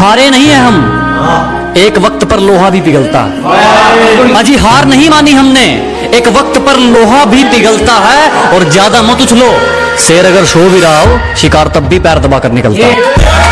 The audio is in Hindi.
हारे नहीं है हम। एक वक्त पर लोहा भी पिघलता है। अजी हार नहीं मानी हमने। एक वक्त पर लोहा भी पिघलता है और ज़्यादा मत उछलो। शेर अगर सो भी रहा हो, शिकार तब भी पैर दबा कर निकलता। है